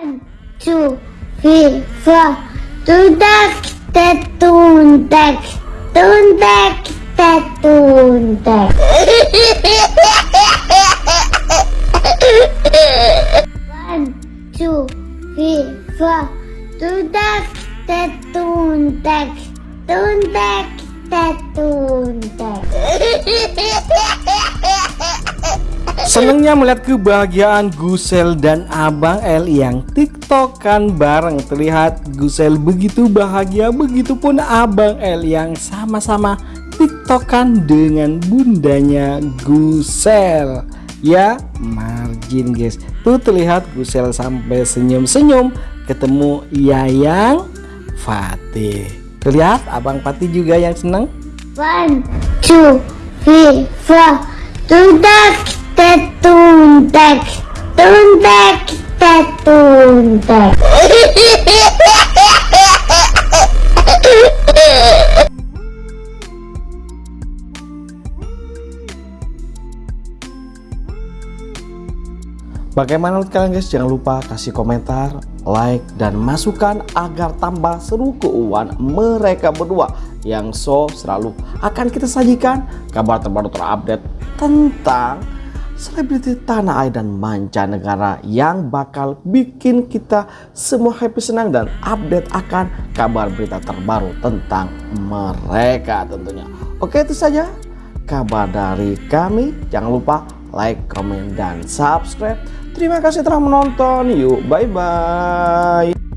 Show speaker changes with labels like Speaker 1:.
Speaker 1: One, two, three, four. Tundak, tetundak, tundak, tetundak. One, two, three, four. Tundak, tetundak, tundak, tetundak.
Speaker 2: Senengnya melihat kebahagiaan Gusel dan Abang L yang tiktokan bareng. Terlihat Gusel begitu bahagia Begitupun Abang L yang sama-sama tiktokan dengan bundanya Gusel. Ya margin guys. Tuh terlihat Gusel sampai senyum-senyum Ketemu Yayang Fatih. Terlihat Abang Fatih juga yang seneng.
Speaker 1: One, two, three, four. Tundak, tetundak, tundak, tetundak.
Speaker 2: Bagaimana menurut kalian guys? Jangan lupa kasih komentar, like, dan masukan agar tambah seru keuangan mereka berdua yang so selalu akan kita sajikan kabar terbaru terupdate tentang selebriti tanah air dan mancanegara yang bakal bikin kita semua happy senang dan update akan kabar berita terbaru tentang mereka tentunya. Oke itu saja kabar dari kami. Jangan lupa like, comment, dan subscribe. Terima kasih telah menonton. Yuk, bye-bye.